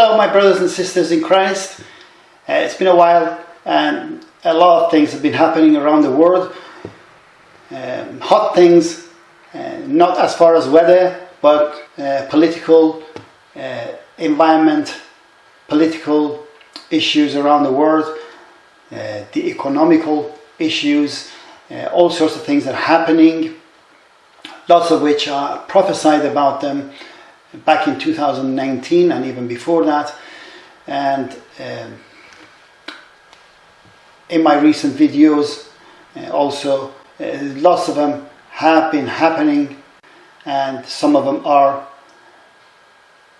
Hello my brothers and sisters in Christ. Uh, it's been a while and a lot of things have been happening around the world. Um, hot things, uh, not as far as weather, but uh, political, uh, environment, political issues around the world, uh, the economical issues, uh, all sorts of things that are happening, lots of which are prophesied about them back in 2019 and even before that. And um, in my recent videos, uh, also, uh, lots of them have been happening, and some of them are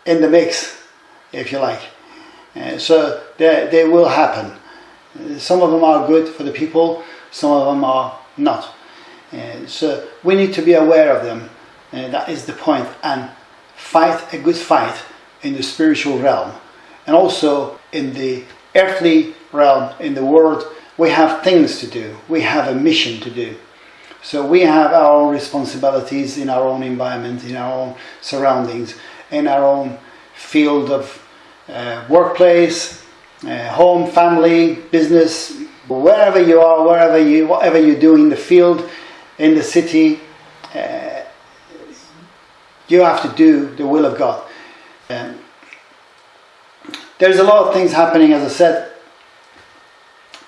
in the mix, if you like. Uh, so they, they will happen. Uh, some of them are good for the people, some of them are not. Uh, so we need to be aware of them. Uh, that is the point. And fight a good fight in the spiritual realm. And also in the earthly realm in the world we have things to do. We have a mission to do. So we have our own responsibilities in our own environment in our own surroundings in our own field of uh, workplace uh, home family business wherever you are wherever you whatever you do in the field in the city uh, you have to do the will of God. Um, there's a lot of things happening, as I said.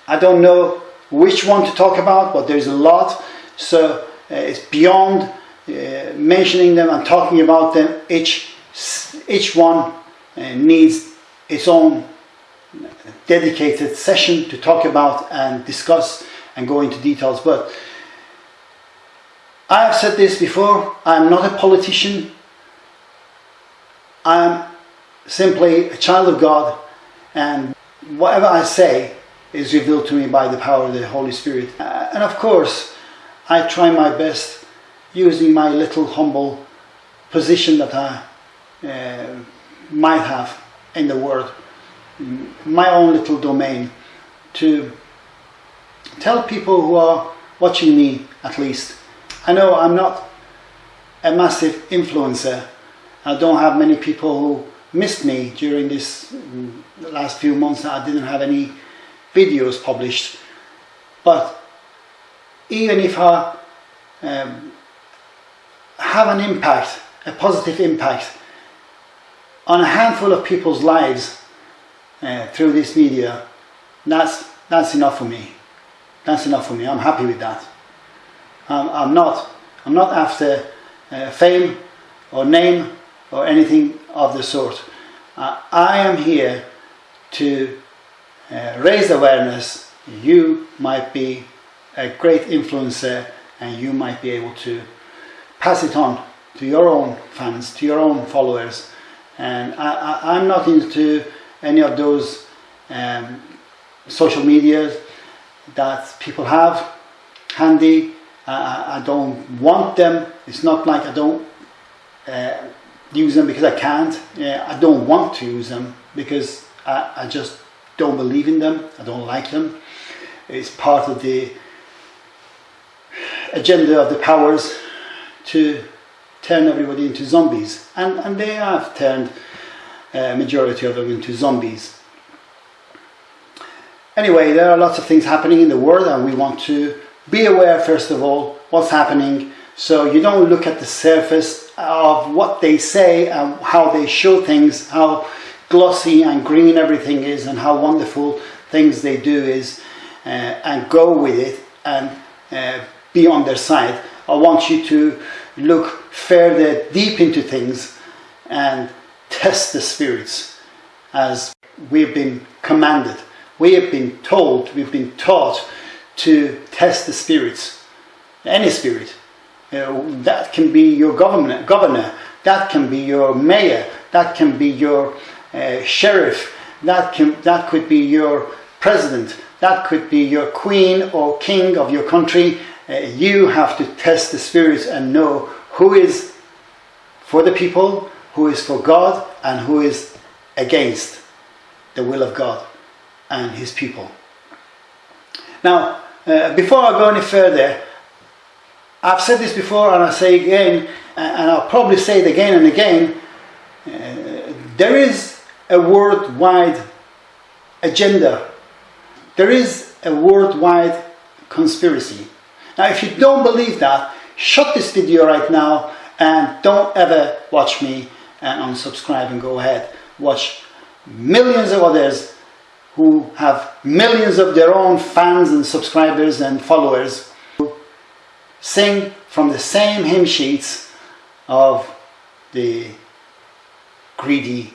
I don't know which one to talk about, but there's a lot. So uh, it's beyond uh, mentioning them and talking about them. Each, each one uh, needs its own dedicated session to talk about and discuss and go into details. But I have said this before, I'm not a politician. I'm simply a child of God and whatever I say is revealed to me by the power of the Holy Spirit. Uh, and of course, I try my best using my little humble position that I uh, might have in the world, my own little domain, to tell people who are watching me at least I know I'm not a massive influencer. I don't have many people who missed me during this mm, last few months. that I didn't have any videos published. But even if I um, have an impact, a positive impact on a handful of people's lives uh, through this media, that's, that's enough for me. That's enough for me. I'm happy with that. Um, I'm not. I'm not after uh, fame or name or anything of the sort. Uh, I am here to uh, raise awareness. You might be a great influencer and you might be able to pass it on to your own fans, to your own followers. And I, am not into any of those um, social media that people have handy I, I don't want them. It's not like I don't uh, use them because I can't. Uh, I don't want to use them because I, I just don't believe in them. I don't like them. It's part of the agenda of the powers to turn everybody into zombies. And, and they have turned a majority of them into zombies. Anyway, there are lots of things happening in the world and we want to be aware first of all what's happening. So you don't look at the surface of what they say and how they show things how glossy and green everything is and how wonderful things they do is uh, and go with it and uh, be on their side. I want you to look further deep into things and test the spirits as we've been commanded. We have been told we've been taught to test the spirits, any spirit. that can be your government, governor, that can be your mayor, that can be your uh, sheriff, that, can, that could be your president, that could be your queen or king of your country. Uh, you have to test the spirits and know who is for the people, who is for God, and who is against the will of God and his people. Now, uh, before I go any further, I've said this before and I say again, and I'll probably say it again and again, uh, there is a worldwide agenda. There is a worldwide conspiracy. Now, if you don't believe that, shut this video right now and don't ever watch me and unsubscribe and go ahead. Watch millions of others who have millions of their own fans and subscribers and followers who sing from the same hymn sheets of the greedy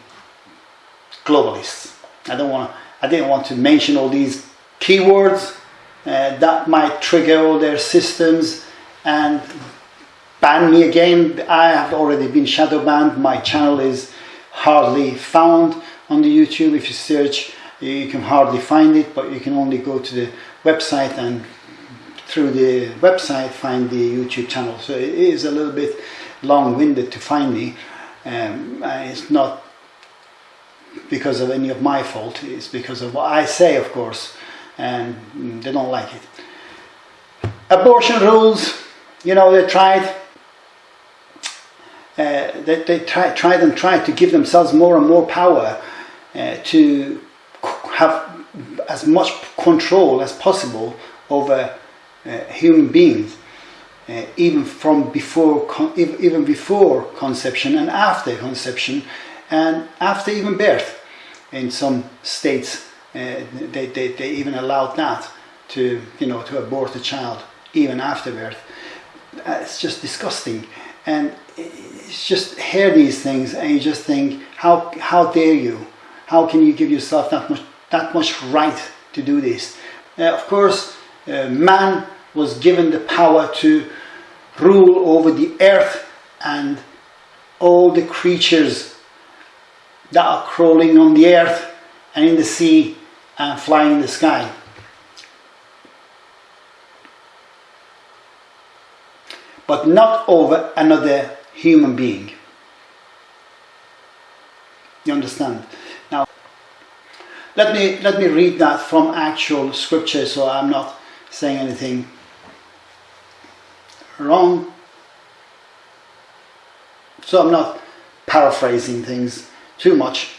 globalists. I don't want I didn't want to mention all these keywords uh, that might trigger all their systems and ban me again. I have already been shadow banned. My channel is hardly found on the YouTube. If you search, you can hardly find it, but you can only go to the website and through the website find the YouTube channel. So it is a little bit long-winded to find me. Um, it's not because of any of my fault, it's because of what I say, of course, and they don't like it. Abortion rules, you know, they tried, uh, they, they try, tried and tried to give themselves more and more power uh, to have as much control as possible over uh, human beings uh, even from before, even before conception and after conception and after even birth. In some states, uh, they, they, they even allowed that to, you know, to abort a child even after birth. Uh, it's just disgusting. And it's just hear these things and you just think, how, how dare you? How can you give yourself that much, that much right to do this? Uh, of course, uh, man was given the power to rule over the earth and all the creatures that are crawling on the earth and in the sea and flying in the sky. But not over another human being. You understand? Let me, let me read that from actual scripture so I'm not saying anything wrong. So I'm not paraphrasing things too much.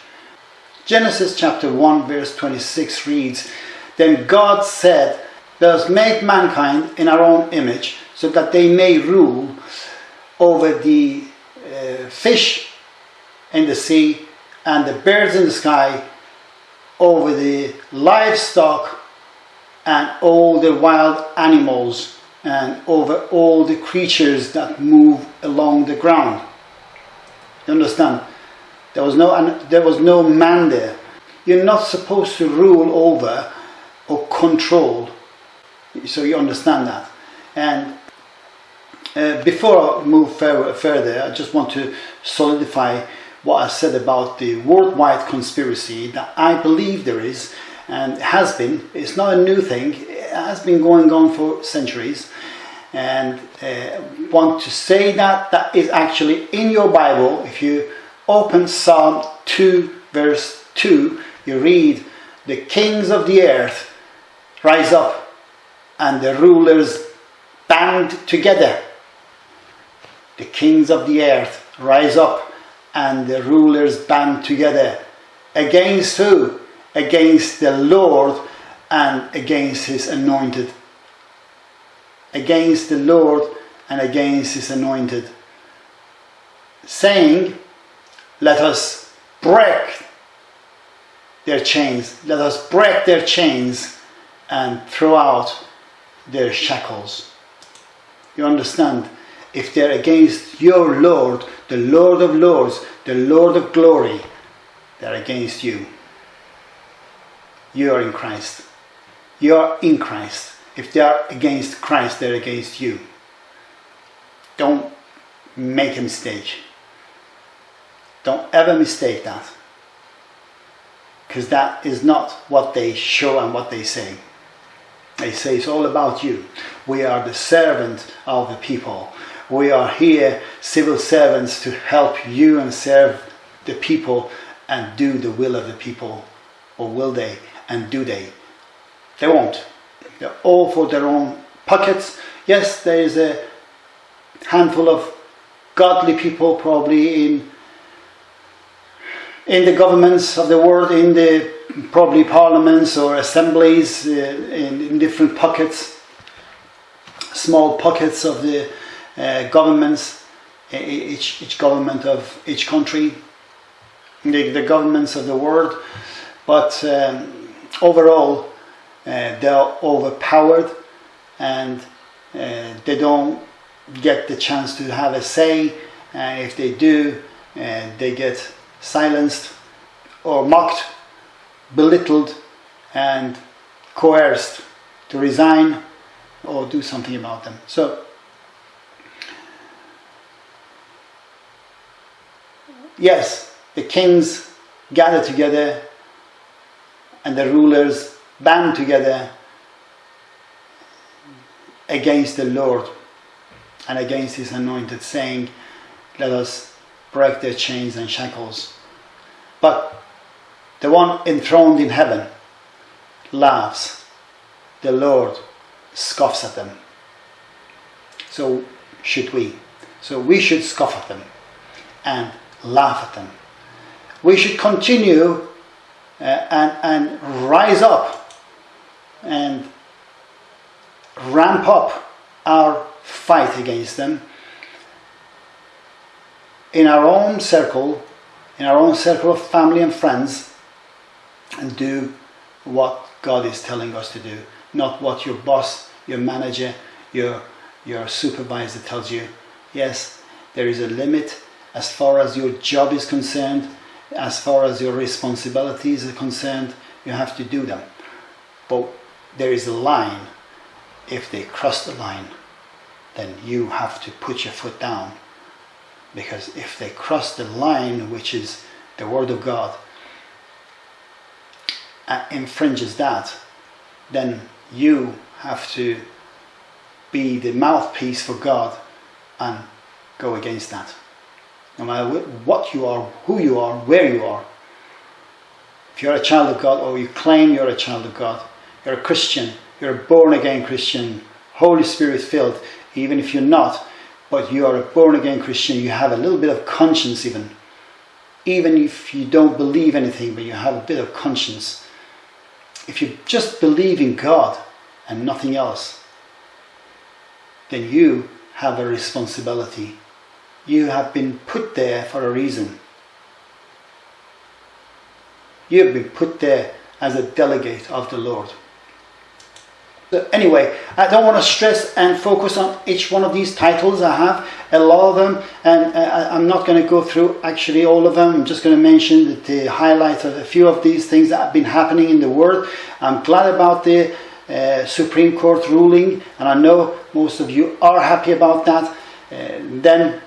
Genesis chapter 1 verse 26 reads, Then God said, Let us make mankind in our own image, so that they may rule over the uh, fish in the sea and the birds in the sky, over the livestock and all the wild animals and over all the creatures that move along the ground. You understand? There was no, there was no man there. You're not supposed to rule over or control. So you understand that. And uh, before I move further, I just want to solidify I said about the worldwide conspiracy that I believe there is and has been. It's not a new thing. It has been going on for centuries. And uh, want to say that that is actually in your Bible. If you open Psalm 2 verse 2, you read, the kings of the earth rise up and the rulers band together. The kings of the earth rise up and the rulers band together. Against who? Against the Lord and against his anointed. Against the Lord and against his anointed. Saying, let us break their chains. Let us break their chains and throw out their shackles. You understand? If they're against your Lord, the Lord of Lords, the Lord of glory, they're against you. You are in Christ. You are in Christ. If they are against Christ, they're against you. Don't make a mistake. Don't ever mistake that. Because that is not what they show and what they say. They say it's all about you. We are the servant of the people. We are here, civil servants, to help you and serve the people and do the will of the people. Or will they? And do they? They won't. They're all for their own pockets. Yes, there is a handful of godly people probably in in the governments of the world, in the probably parliaments or assemblies, uh, in, in, different pockets, small pockets of the uh, governments, each, each government of each country, the, the governments of the world, but um, overall uh, they're overpowered and uh, they don't get the chance to have a say. And if they do, uh, they get silenced or mocked, belittled, and coerced to resign or do something about them. So, yes, the kings gather together and the rulers band together against the Lord and against his anointed, saying, Let us break their chains and shackles. But the one enthroned in heaven laughs. The Lord scoffs at them. So should we. So we should scoff at them and laugh at them. We should continue uh, and, and rise up and ramp up our fight against them in our own circle, in our own circle of family and friends, and do what God is telling us to do, not what your boss, your manager, your, your supervisor tells you. Yes, there is a limit as far as your job is concerned, as far as your responsibilities are concerned, you have to do them. But there is a line. If they cross the line, then you have to put your foot down. Because if they cross the line, which is the Word of God, uh, infringes that, then you have to be the mouthpiece for God and go against that. No matter what you are, who you are, where you are. If you're a child of God or you claim you're a child of God, you're a Christian, you're a born again Christian, Holy Spirit filled, even if you're not, but you are a born again Christian, you have a little bit of conscience even. Even if you don't believe anything, but you have a bit of conscience. If you just believe in God and nothing else, then you have a responsibility. You have been put there for a reason. You have been put there as a delegate of the Lord. So anyway, I don't want to stress and focus on each one of these titles. I have a lot of them, and uh, I'm not going to go through actually all of them. I'm just going to mention the highlights of a few of these things that have been happening in the world. I'm glad about the uh, Supreme Court ruling, and I know most of you are happy about that. Uh, then,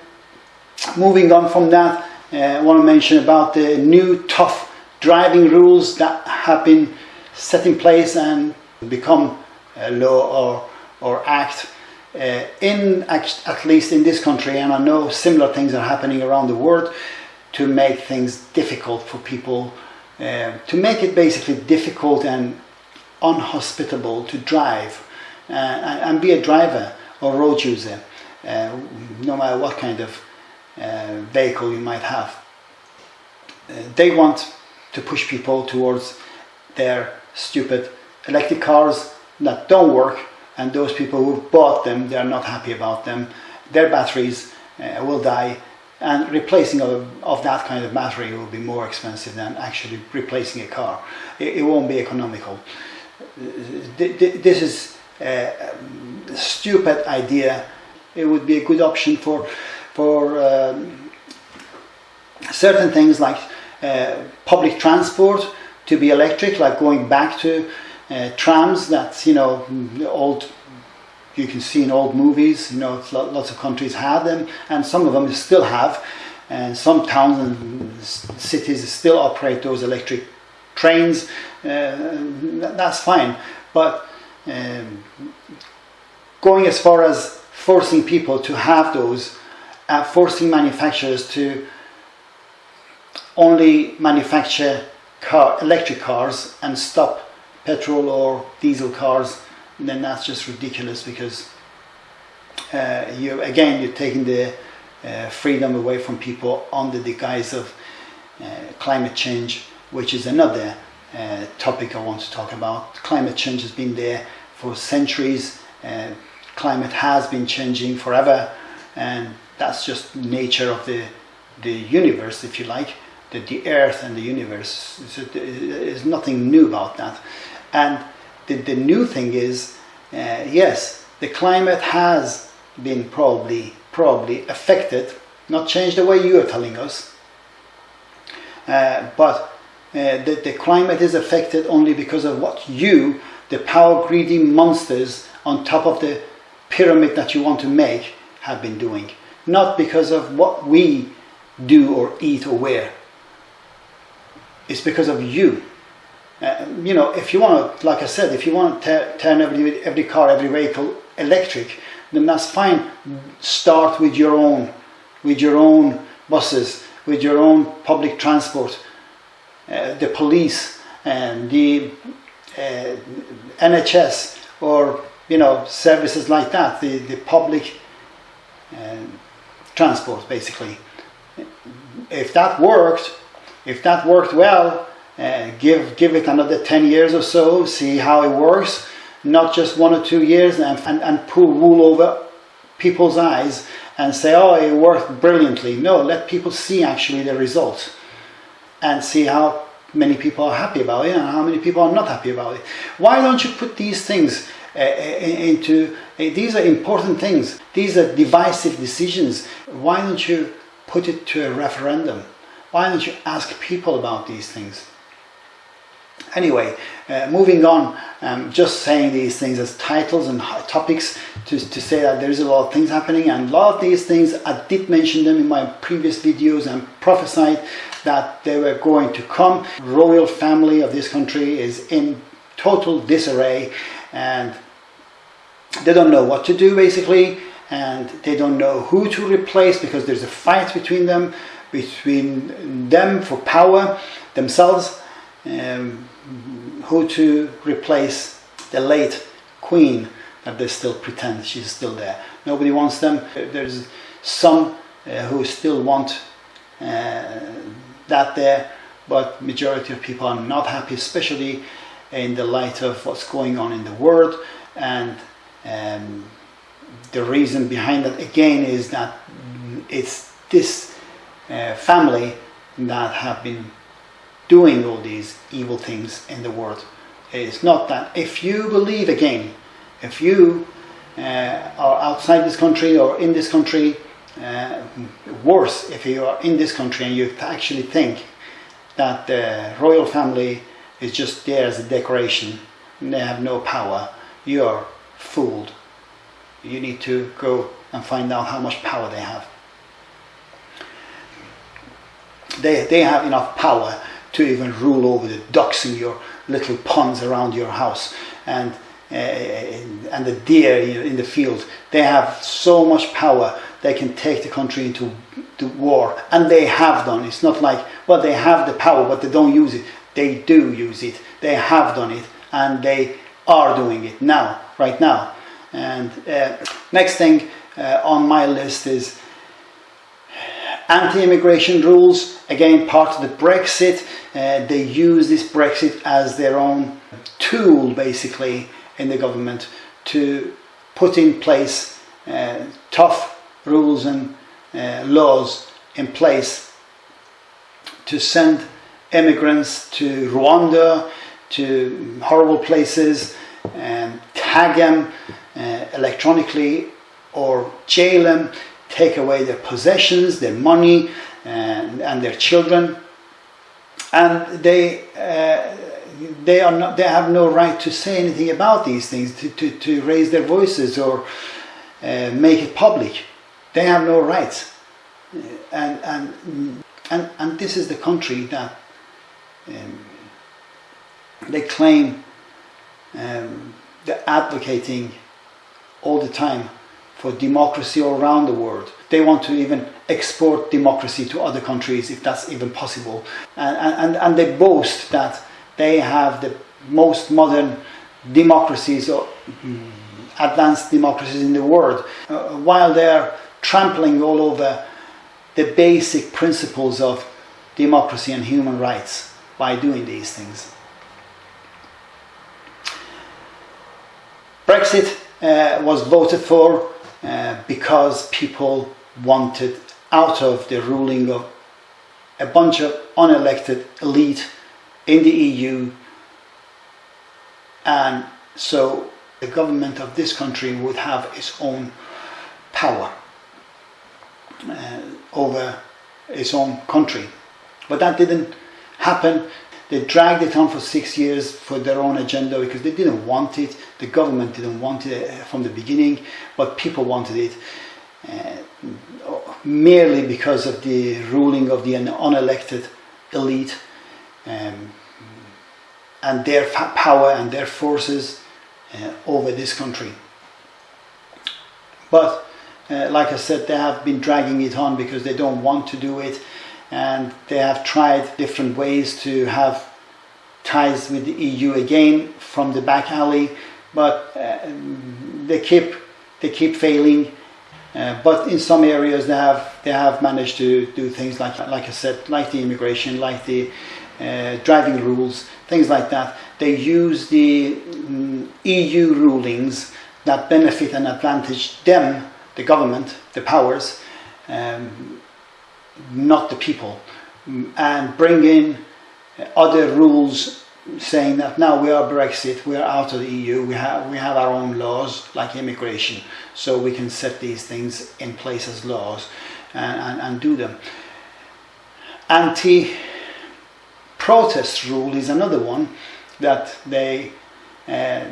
moving on from that, uh, I want to mention about the new tough driving rules that have been set in place and become a law or, or act uh, in at least in this country, and I know similar things are happening around the world to make things difficult for people, uh, to make it basically difficult and unhospitable to drive uh, and, and, be a driver or road user, uh, no matter what kind of vehicle you might have. Uh, they want to push people towards their stupid electric cars that don't work and those people who bought them they're not happy about them. Their batteries uh, will die and replacing of, of, that kind of battery will be more expensive than actually replacing a car. It, it won't be economical. This is a stupid idea. It would be a good option for for um, certain things like uh, public transport to be electric like going back to uh, trams that you know old you can see in old movies you know lots of countries have them and some of them still have and some towns and cities still operate those electric trains uh, that's fine but um, going as far as forcing people to have those uh, forcing manufacturers to only manufacture car electric cars and stop petrol or diesel cars, then that's just ridiculous because uh, you again you're taking the uh, freedom away from people under the guise of uh, climate change, which is another uh, topic I want to talk about. Climate change has been there for centuries. Uh, climate has been changing forever, and that's just nature of the the universe, if you like. The, the earth and the universe. There's nothing new about that. And the, the new thing is, uh, yes, the climate has been probably probably affected, not changed the way you are telling us, uh, but uh, the, the climate is affected only because of what you, the power greedy monsters on top of the pyramid that you want to make, have been doing. Not because of what we do or eat or wear. It's because of you. Uh, you know, if you want to, like I said, if you want to turn every, every car, every vehicle electric, then that's fine. Start with your own, with your own buses, with your own public transport, uh, the police, and the uh, NHS, or you know services like that, the the public uh, transport, basically. If that worked, if that worked well, uh, give give it another 10 years or so see how it works. Not just one or two years and, and, and pull wool over people's eyes and say oh it worked brilliantly. No let people see actually the results and see how many people are happy about it and how many people are not happy about it. Why don't you put these things uh, into these are important things. These are divisive decisions. Why don't you put it to a referendum? Why don't you ask people about these things? Anyway, uh, moving on, um, just saying these things as titles and topics to, to say that there is a lot of things happening and a lot of these things, I did mention them in my previous videos and prophesied that they were going to come. Royal family of this country is in total disarray and they don't know what to do basically and they don't know who to replace because there's a fight between them, between them for power themselves. Um, who to replace the late queen that they still pretend she's still there. Nobody wants them. There's some uh, who still want uh, that there, but majority of people are not happy, especially in the light of what's going on in the world. And um, the reason behind that again is that it's this uh, family that have been doing all these evil things in the world. It's not that if you believe again, if you uh, are outside this country or in this country, uh, worse if you are in this country and you actually think that the royal family is just there as a decoration and they have no power, you are fooled. You need to go and find out how much power they have. They, they have enough power to even rule over the ducks in your little ponds around your house and uh, and the deer in the field. They have so much power they can take the country into the war, and they have done. It's not like well they have the power but they don't use it. They do use it. They have done it, and they are doing it now, right now. And uh, next thing uh, on my list is anti-immigration rules, again part of the Brexit. Uh, they use this Brexit as their own tool basically in the government to put in place uh, tough rules and uh, laws in place to send immigrants to Rwanda, to horrible places, and tag them uh, electronically or jail them take away their possessions, their money, and, and their children. And they, uh, they, are not, they have no right to say anything about these things, to, to, to raise their voices or uh, make it public. They have no rights. And, and, and, and this is the country that um, they claim um, they're advocating all the time for democracy all around the world. They want to even export democracy to other countries if that's even possible. And, and, and they boast that they have the most modern democracies or mm, advanced democracies in the world, uh, while they're trampling all over the basic principles of democracy and human rights by doing these things. Brexit uh, was voted for uh, because people wanted out of the ruling of a bunch of unelected elite in the EU and so the government of this country would have its own power uh, over its own country. But that didn't happen. They dragged it on for six years for their own agenda because they didn't want it. The government didn't want it uh, from the beginning, but people wanted it. Uh, merely because of the ruling of the unelected elite um, and their power and their forces uh, over this country. But uh, like I said, they have been dragging it on because they don't want to do it and they have tried different ways to have ties with the EU again from the back alley, but uh, they keep they keep failing. Uh, but in some areas they have they have managed to do things like like I said, like the immigration, like the uh, driving rules, things like that. They use the um, EU rulings that benefit and advantage them, the government, the powers, um, not the people, and bring in other rules saying that now we are Brexit, we are out of the EU, we have, we have our own laws like immigration, so we can set these things in place as laws and, and, and do them. Anti protest rule is another one that they uh,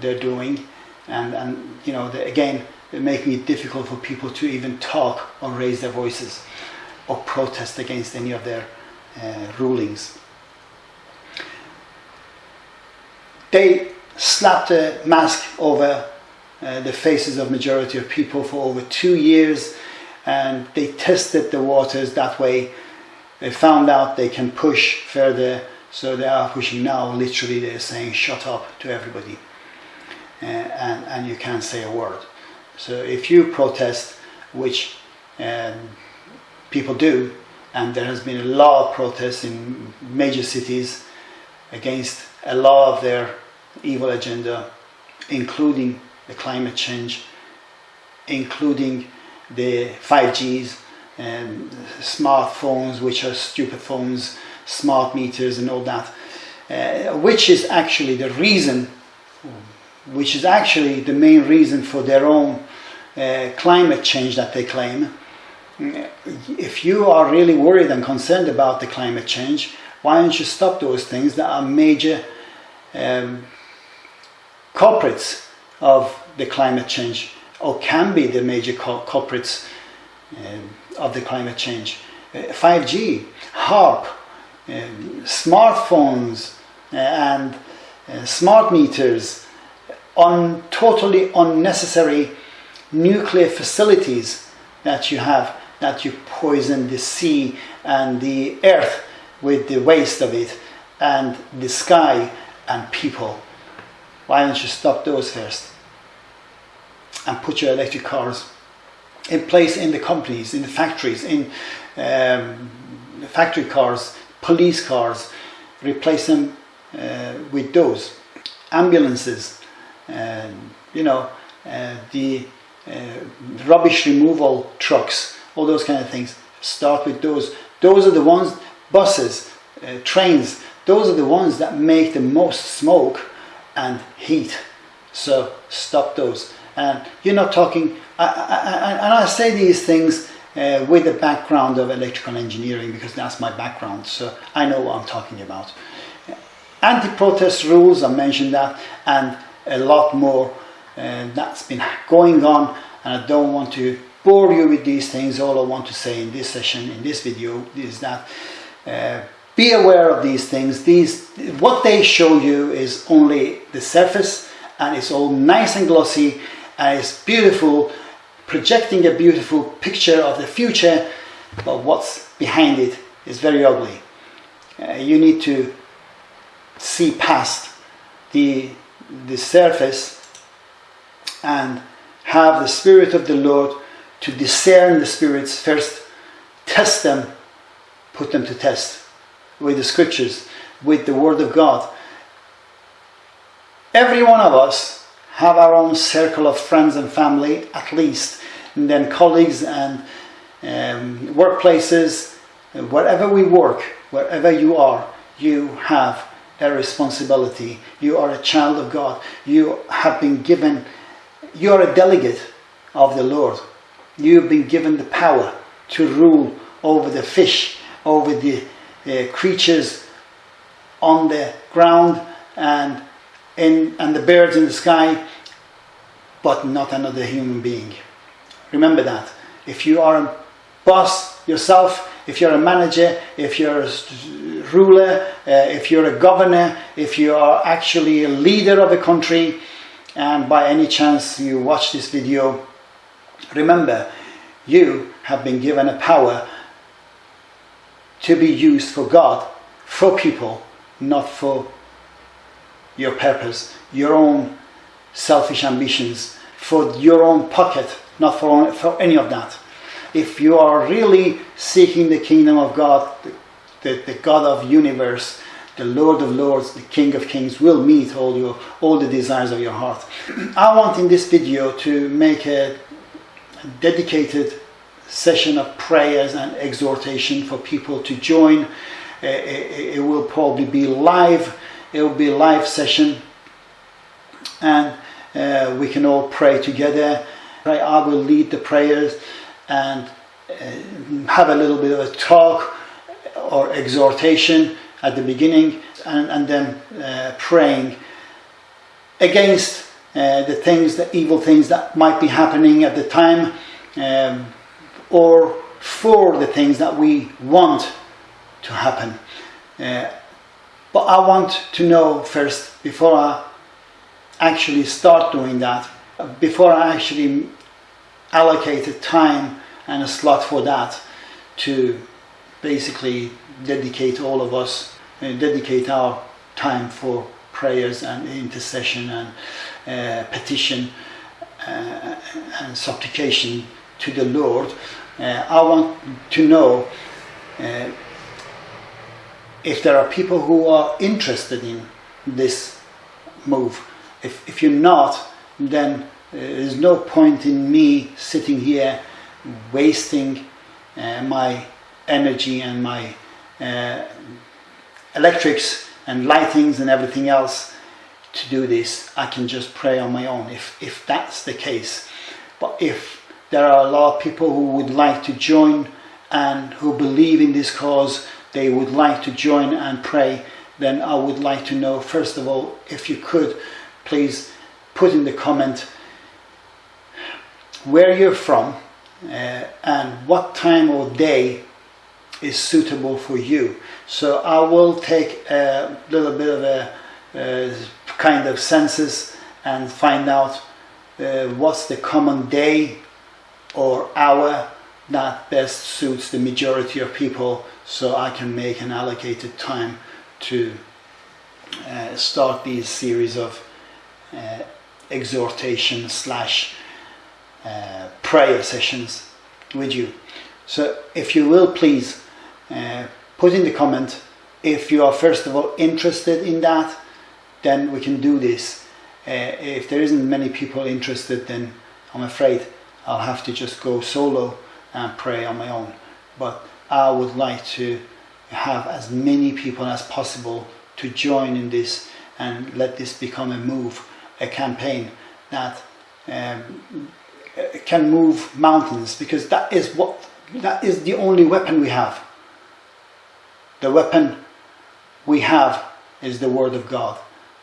they're doing, and and you know they, again making it difficult for people to even talk or raise their voices or protest against any of their uh, rulings. They slapped a mask over uh, the faces of majority of people for over two years and they tested the waters that way they found out they can push further, so they are pushing now. Literally, they're saying shut up to everybody, uh, and, and you can't say a word. So if you protest, which um, people do, and there has been a lot of protests in major cities against a lot of their evil agenda, including the climate change, including the 5Gs, and smartphones, which are stupid phones, smart meters, and all that, uh, which is actually the reason, which is actually the main reason for their own uh, climate change that they claim. If you are really worried and concerned about the climate change, why don't you stop those things that are major um, culprits of the climate change or can be the major culprits um, of the climate change. 5G, HAARP, um, smartphones uh, and uh, smart meters, on totally unnecessary nuclear facilities that you have that you poison the sea and the earth with the waste of it and the sky and people. Why don't you stop those first and put your electric cars in place in the companies, in the factories, in um, factory cars, police cars, replace them uh, with those. Ambulances, uh, you know, uh, the uh, rubbish removal trucks, all those kind of things. Start with those. Those are the ones, buses, uh, trains, those are the ones that make the most smoke and heat. So stop those. And you're not talking I, I, and I say these things uh, with the background of electrical engineering because that's my background, so I know what I'm talking about. Anti-protest rules, I mentioned that, and a lot more uh, that's been going on, and I don't want to bore you with these things. All I want to say in this session, in this video, is that uh, be aware of these things. These, what they show you is only the surface, and it's all nice and glossy, and it's beautiful, projecting a beautiful picture of the future, but what's behind it is very ugly. Uh, you need to see past the, the surface and have the Spirit of the Lord to discern the spirits first, test them put them to test with the scriptures, with the word of God. Every one of us have our own circle of friends and family, at least, and then colleagues and um, workplaces, wherever we work, wherever you are, you have a responsibility. You are a child of God. You have been given, you are a delegate of the Lord. You've been given the power to rule over the fish, over the uh, creatures on the ground and in and the birds in the sky, but not another human being. Remember that. If you are a boss yourself, if you're a manager, if you're a ruler, uh, if you're a governor, if you are actually a leader of a country, and by any chance you watch this video, remember you have been given a power to be used for God, for people, not for your purpose, your own selfish ambitions, for your own pocket, not for, for any of that. If you are really seeking the kingdom of God, the, the, God of universe, the Lord of Lords, the King of Kings will meet all your all the desires of your heart. I want in this video to make a dedicated session of prayers and exhortation for people to join. Uh, it, it, will probably be live. It will be a live session, and uh, we can all pray together. I will lead the prayers and uh, have a little bit of a talk or exhortation at the beginning, and, and then uh, praying against uh, the things, the evil things that might be happening at the time. Um, or for the things that we want to happen. Uh, but I want to know first, before I actually start doing that, before I actually allocate a time and a slot for that, to basically dedicate all of us, uh, dedicate our time for prayers and intercession and petition uh, and supplication to the Lord uh, I want to know uh, if there are people who are interested in this move. If, if you're not, then there's no point in me sitting here wasting uh, my energy and my uh, electrics and lightings and everything else to do this. I can just pray on my own if, if that's the case. But if there are a lot of people who would like to join and who believe in this cause, they would like to join and pray, then I would like to know, first of all, if you could, please put in the comment where you're from uh, and what time or day is suitable for you. So I will take a little bit of a, a kind of census and find out uh, what's the common day or hour that best suits the majority of people so I can make an allocated time to uh, start these series of uh, exhortation slash uh, prayer sessions with you. So if you will please uh, put in the comment if you are first of all interested in that then we can do this. Uh, if there isn't many people interested then I'm afraid I'll have to just go solo and pray on my own. But I would like to have as many people as possible to join in this and let this become a move, a campaign that um, can move mountains because that is what that is the only weapon we have. The weapon we have is the word of God,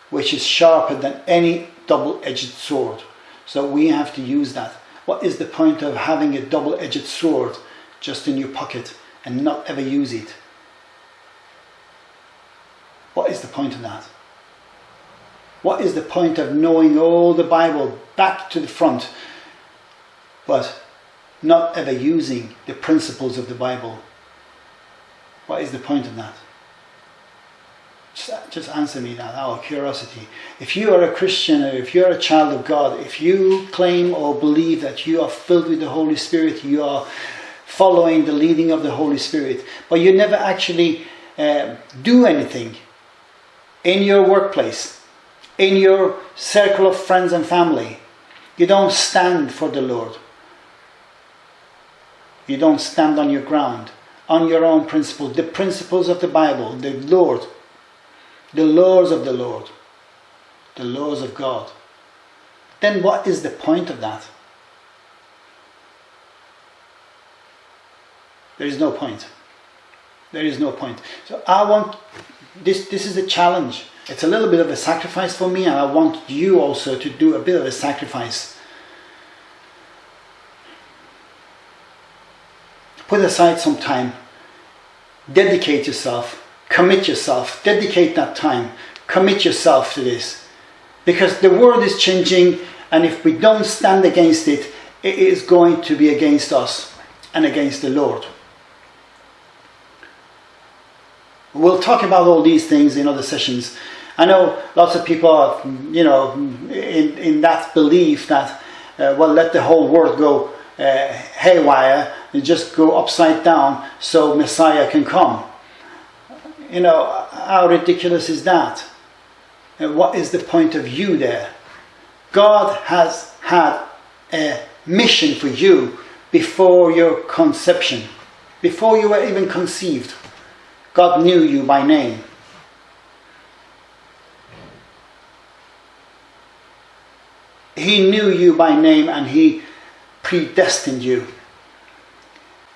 which is sharper than any double-edged sword. So we have to use that. What is the point of having a double-edged sword just in your pocket and not ever use it? What is the point of that? What is the point of knowing all the Bible back to the front but not ever using the principles of the Bible? What is the point of that? Just answer me that out of curiosity. If you are a Christian or if you're a child of God, if you claim or believe that you are filled with the Holy Spirit, you are following the leading of the Holy Spirit, but you never actually uh, do anything in your workplace, in your circle of friends and family. You don't stand for the Lord. You don't stand on your ground, on your own principles, the principles of the Bible, the Lord, the laws of the Lord, the laws of God. Then what is the point of that? There is no point. There is no point. So I want this this is a challenge. It's a little bit of a sacrifice for me and I want you also to do a bit of a sacrifice. Put aside some time. Dedicate yourself. Commit yourself. Dedicate that time. Commit yourself to this. Because the world is changing and if we don't stand against it, it is going to be against us and against the Lord. We'll talk about all these things in other sessions. I know lots of people are, you know, in, in that belief that, uh, well, let the whole world go uh, haywire and just go upside down so Messiah can come. You know, how ridiculous is that? And what is the point of you there? God has had a mission for you before your conception, before you were even conceived. God knew you by name. He knew you by name and He predestined you.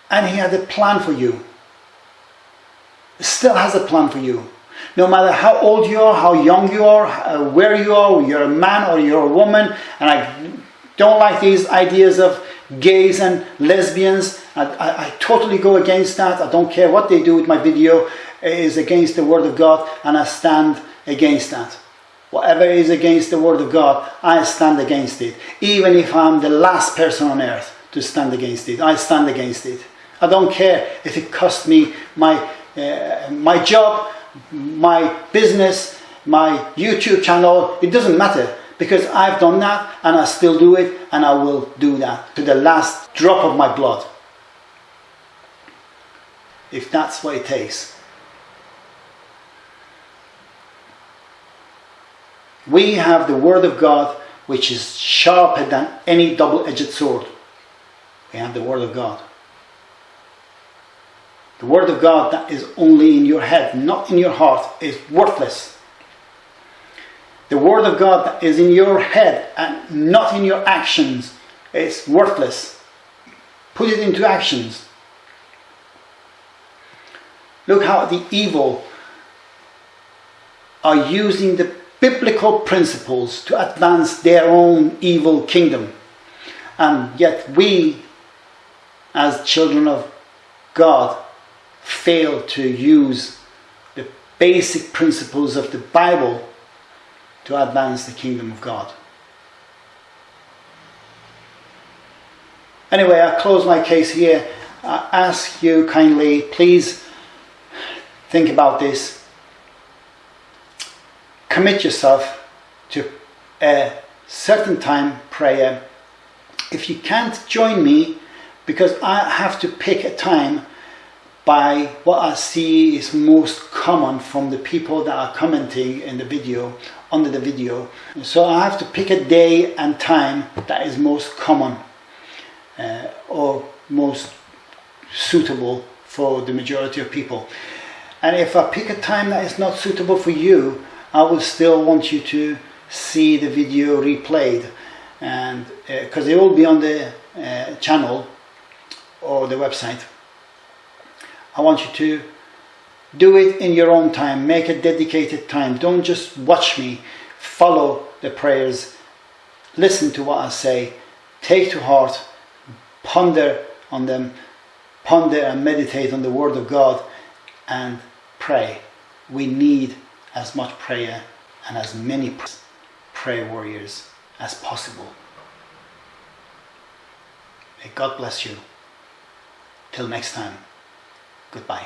And He had a plan for you. Still has a plan for you. No matter how old you are, how young you are, uh, where you are, you're a man or you're a woman, and I don't like these ideas of gays and lesbians. I, I, I, totally go against that. I don't care what they do with my video. It is against the Word of God, and I stand against that. Whatever is against the Word of God, I stand against it. Even if I'm the last person on earth to stand against it, I stand against it. I don't care if it costs me my, uh, my job, my business, my YouTube channel. It doesn't matter because I've done that and I still do it and I will do that to the last drop of my blood. If that's what it takes. We have the Word of God which is sharper than any double-edged sword. We have the Word of God. The Word of God that is only in your head, not in your heart, is worthless. The Word of God that is in your head and not in your actions is worthless. Put it into actions. Look how the evil are using the biblical principles to advance their own evil kingdom. And yet we, as children of God, fail to use the basic principles of the Bible to advance the kingdom of God. Anyway, I close my case here. I ask you kindly, please think about this commit yourself to a certain time prayer. If you can't join me, because I have to pick a time by what I see is most common from the people that are commenting in the video, under the video. So I have to pick a day and time that is most common uh, or most suitable for the majority of people. And if I pick a time that is not suitable for you, I will still want you to see the video replayed and because uh, it will be on the uh, channel or the website. I want you to do it in your own time, make a dedicated time. Don't just watch me, follow the prayers, listen to what I say, take to heart, ponder on them, ponder and meditate on the Word of God, and pray. We need as much prayer and as many prayer warriors as possible. May God bless you. Till next time, goodbye.